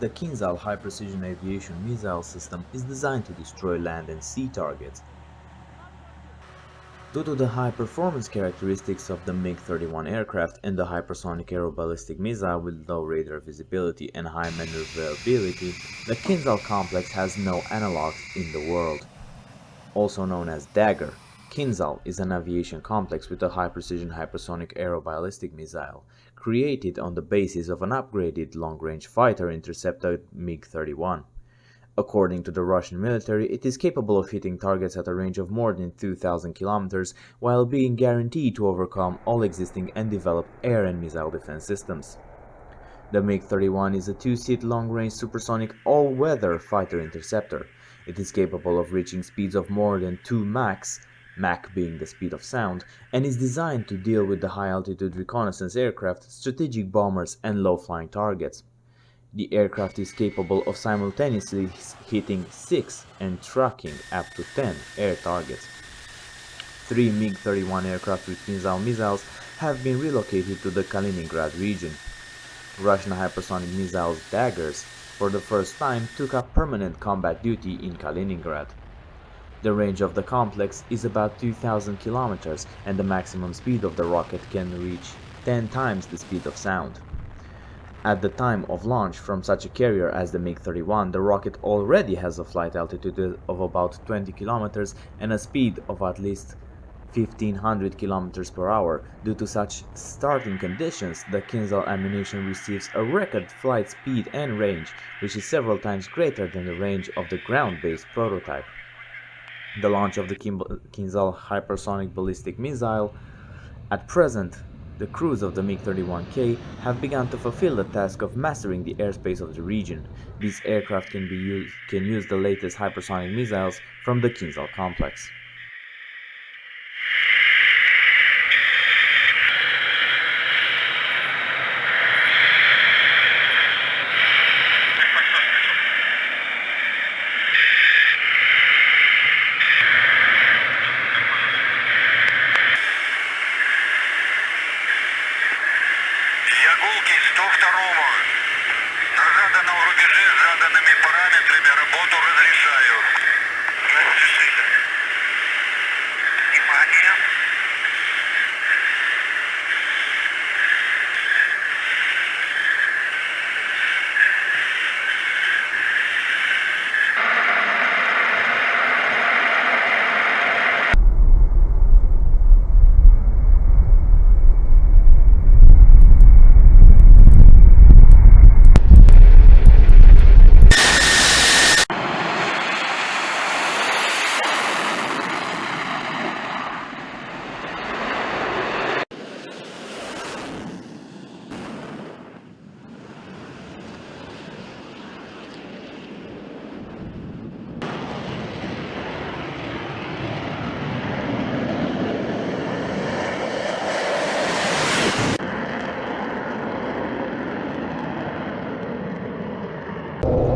The Kinzhal High Precision Aviation Missile System is designed to destroy land and sea targets. Due to the high performance characteristics of the MiG-31 aircraft and the hypersonic aeroballistic missile with low radar visibility and high maneuverability, the Kinzhal complex has no analogs in the world. Also known as Dagger, Kinzhal is an aviation complex with a high-precision hypersonic aeroballistic missile, created on the basis of an upgraded long-range fighter interceptor MiG-31. According to the Russian military, it is capable of hitting targets at a range of more than 2000 kilometers while being guaranteed to overcome all existing and developed air and missile defense systems. The MiG-31 is a two-seat long-range supersonic all-weather fighter interceptor. It is capable of reaching speeds of more than 2 Mach, Mach being the speed of sound, and is designed to deal with the high-altitude reconnaissance aircraft, strategic bombers, and low-flying targets. The aircraft is capable of simultaneously hitting 6 and tracking up to 10 air targets. Three MiG-31 aircraft with Kinzhal missiles have been relocated to the Kaliningrad region. Russian hypersonic missiles Daggers for the first time took up permanent combat duty in Kaliningrad. The range of the complex is about 2000 kilometers and the maximum speed of the rocket can reach 10 times the speed of sound. At the time of launch from such a carrier as the MiG-31, the rocket already has a flight altitude of about 20 kilometers and a speed of at least 1500 kilometers per hour. Due to such starting conditions, the Kinzhal ammunition receives a record flight speed and range, which is several times greater than the range of the ground-based prototype. The launch of the Kinzhal hypersonic ballistic missile at present the crews of the MiG-31K have begun to fulfill the task of mastering the airspace of the region. These aircraft can, be can use the latest hypersonic missiles from the Kinzhal complex. moto regresa Oh.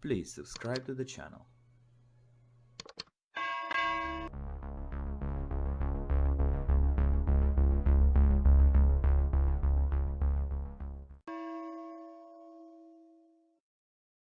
Please subscribe to the channel.